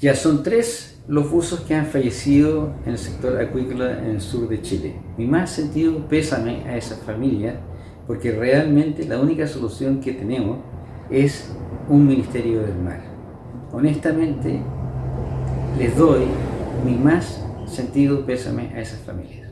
Ya son tres los buzos que han fallecido en el sector acuícola en el sur de Chile. Mi más sentido pésame a esa familia porque realmente la única solución que tenemos es un Ministerio del Mar. Honestamente, les doy mi más sentido pésame a esas familias.